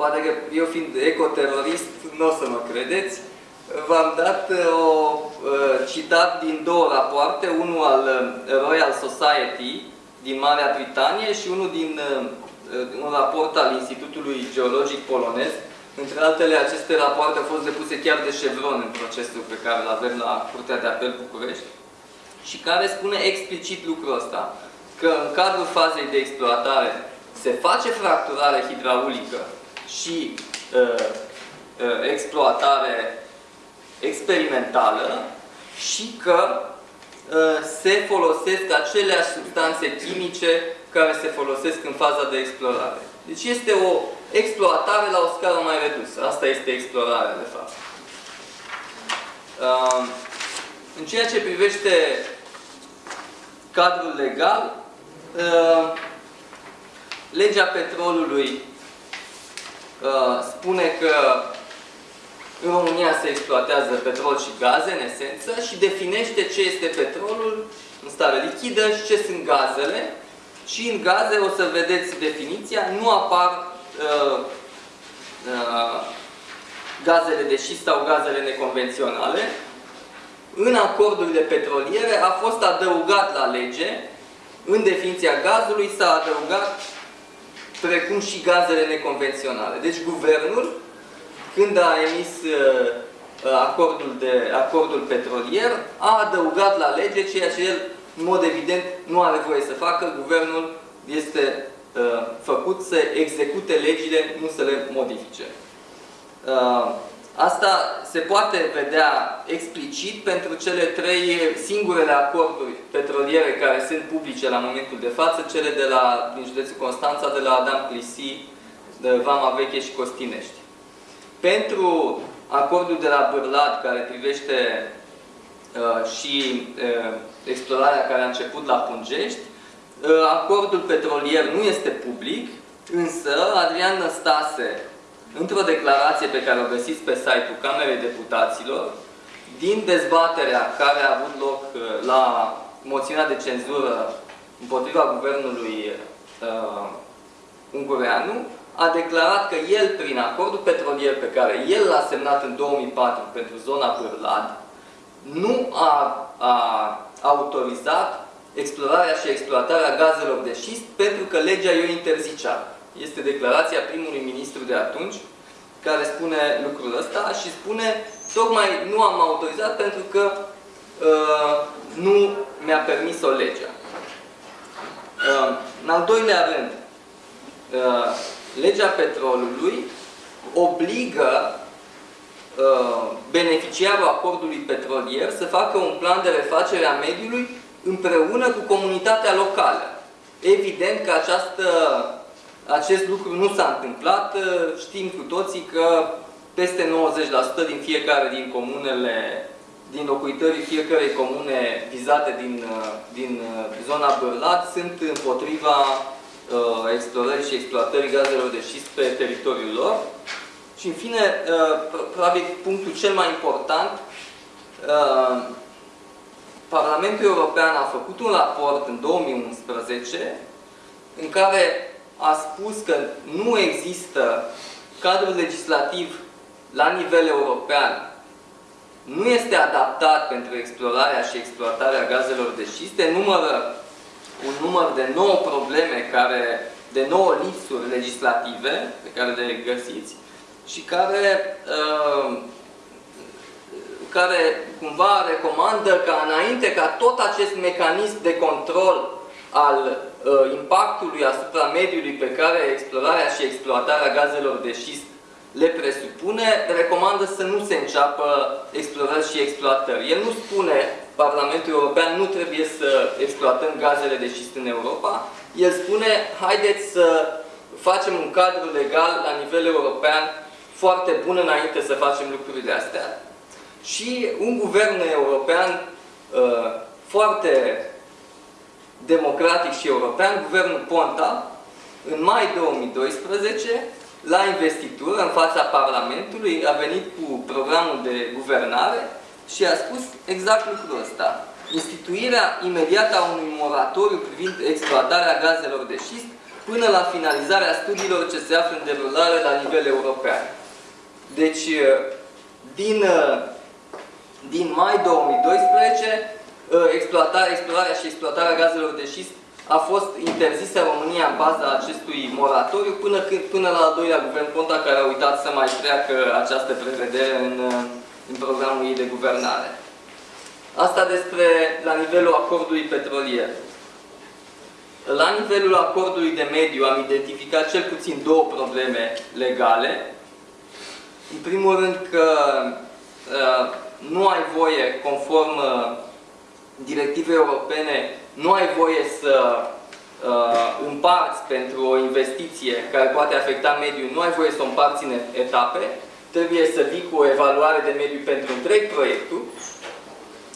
poate că eu fiind ecoterorist, nu o să mă credeți, v-am dat uh, o uh, citat din două rapoarte, unul al uh, Royal Society din Marea Britanie și unul din un raport al Institutului Geologic Polonez. Între altele, aceste rapoarte au fost depuse chiar de Chevron în procesul pe care îl avem la Curtea de Apel București și care spune explicit lucrul ăsta, că în cadrul fazei de exploatare se face fracturare hidraulică și uh, uh, exploatare experimentală și că uh, se folosesc aceleași substanțe chimice care se folosesc în faza de explorare. Deci este o exploatare la o scară mai redusă. Asta este explorarea, de fapt. Uh, în ceea ce privește cadrul legal, uh, legea petrolului spune că în România se exploatează petrol și gaze, în esență, și definește ce este petrolul în stare lichidă și ce sunt gazele. Și în gaze, o să vedeți definiția, nu apar uh, uh, gazele de șist sau gazele neconvenționale. În acordurile petroliere a fost adăugat la lege, în definiția gazului s-a adăugat precum și gazele neconvenționale. Deci guvernul când a emis uh, acordul, de, acordul petrolier, a adăugat la lege ceea ce el, în mod evident, nu are voie să facă. Guvernul este uh, făcut să execute legile, nu să le modifice. Uh, asta se poate vedea explicit pentru cele trei singurele acorduri petroliere care sunt publice la momentul de față, cele de la, din județul Constanța, de la Adam Clisi, de Vama Veche și Costinești. Pentru acordul de la Bârlad, care privește uh, și uh, explorarea care a început la Pungești, uh, acordul petrolier nu este public, însă Adrian Năstase, într-o declarație pe care o găsiți pe site-ul Camerei Deputaților, din dezbaterea care a avut loc uh, la moțiunea de cenzură împotriva guvernului uh, ungureanu, a declarat că el, prin acordul petrolier pe care el l-a semnat în 2004 pentru zona Bârlad, nu a, a autorizat explorarea și exploatarea gazelor de șist pentru că legea o interzicea. Este declarația primului ministru de atunci care spune lucrul ăsta și spune tocmai nu am autorizat pentru că uh, nu mi-a permis-o legea. Uh, în al doilea rând, uh, legea petrolului obligă uh, beneficiarul acordului petrolier să facă un plan de refacere a mediului împreună cu comunitatea locală. Evident că această, acest lucru nu s-a întâmplat. Știm cu toții că peste 90% din fiecare din comunele, din locuitorii fiecărei comune vizate din, uh, din uh, zona Bărlat sunt împotriva uh, explorării și exploatării gazelor de șist pe teritoriul lor. Și în fine, uh, probabil punctul cel mai important, uh, Parlamentul European a făcut un raport în 2011 în care a spus că nu există cadrul legislativ la nivel european. Nu este adaptat pentru explorarea și exploatarea gazelor de șiste, numără un număr de 9 probleme, care, de 9 lipsuri legislative pe care le găsiți și care, uh, care cumva recomandă ca înainte ca tot acest mecanism de control al uh, impactului asupra mediului pe care explorarea și exploatarea gazelor de șist le presupune, recomandă să nu se înceapă explorări și exploatări. El nu spune Parlamentul European nu trebuie să exploatăm gazele de șist în Europa. El spune, haideți să facem un cadru legal la nivel european foarte bun înainte să facem lucrurile astea. Și un guvern european uh, foarte democratic și european, guvernul Ponta, în mai 2012, la investitură, în fața Parlamentului, a venit cu programul de guvernare și a spus exact lucrul ăsta. Instituirea imediată a unui moratoriu privind exploatarea gazelor de șist până la finalizarea studiilor ce se află în derulare la nivel european. Deci, din, din mai 2012, exploatarea, explorarea și exploatarea gazelor de șist a fost interzisă în România în baza acestui moratoriu până, când, până la al doilea guvern Ponta care a uitat să mai treacă această prevedere în, în programul ei de guvernare. Asta despre la nivelul acordului petrolier. La nivelul acordului de mediu am identificat cel puțin două probleme legale. În primul rând că uh, nu ai voie, conform uh, directivei europene, nu ai voie să uh, împarți pentru o investiție care poate afecta mediul, nu ai voie să o împarți în etape, trebuie să vii cu o evaluare de mediu pentru întreg proiectul,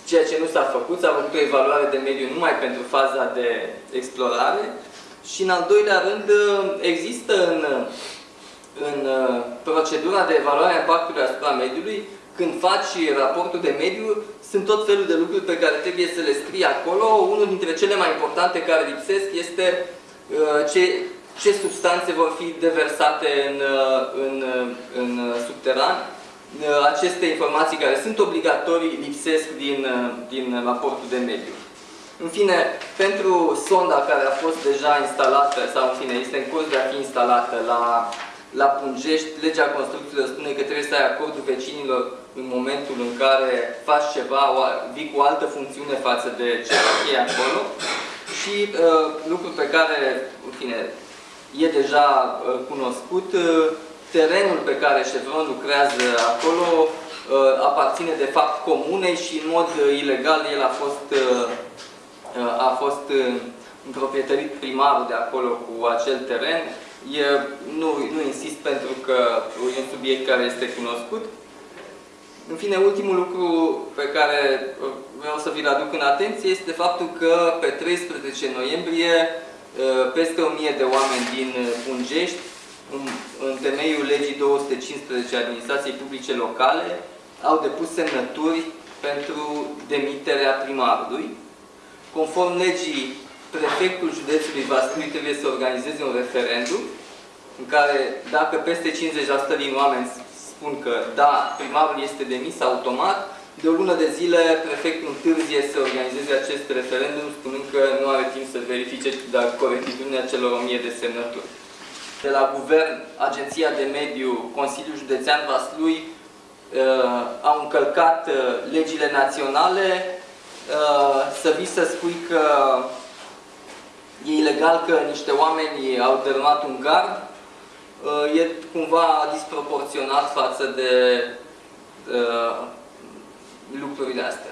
ceea ce nu s-a făcut, s-a făcut o evaluare de mediu numai pentru faza de explorare. Și în al doilea rând există în, în uh, procedura de evaluare a impactului asupra mediului, când faci raportul de mediu, sunt tot felul de lucruri pe care trebuie să le scrii acolo. Unul dintre cele mai importante care lipsesc este uh, ce, ce substanțe vor fi deversate în, uh, în, în subteran Uh, aceste informații care sunt obligatorii lipsesc din, uh, din raportul de mediu. În fine, pentru sonda care a fost deja instalată, sau în fine, este în curs de a fi instalată la, la Pungești, legea construcțiilor spune că trebuie să ai acordul vecinilor în momentul în care faci ceva, vii cu o altă funcțiune față de ce e acolo. Și uh, lucrul pe care, în fine, e deja uh, cunoscut, uh, terenul pe care Chevron lucrează acolo uh, aparține de fapt comunei și în mod uh, ilegal el a fost, uh, a fost împroprietărit primarul de acolo cu acel teren. E, nu, nu insist pentru că e un subiect care este cunoscut. În fine, ultimul lucru pe care vreau să vi-l aduc în atenție este faptul că pe 13 noiembrie peste 1000 de oameni din Pungești în, în temeiul legii 215 administrației publice locale, au depus semnături pentru demiterea primarului. Conform legii, prefectul județului Vaslui trebuie să organizeze un referendum în care, dacă peste 50% din oameni spun că da, primarul este demis automat, de o lună de zile prefectul întârzie să organizeze acest referendum, spunând că nu are timp să verifice dacă corectitudinea celor 1000 de semnături. De la Guvern, Agenția de Mediu, Consiliul Județean Vaslui uh, au încălcat uh, legile naționale, uh, să vii să spui că e ilegal că niște oameni au dărâmat un gard, uh, e cumva disproporționat față de uh, lucrurile astea.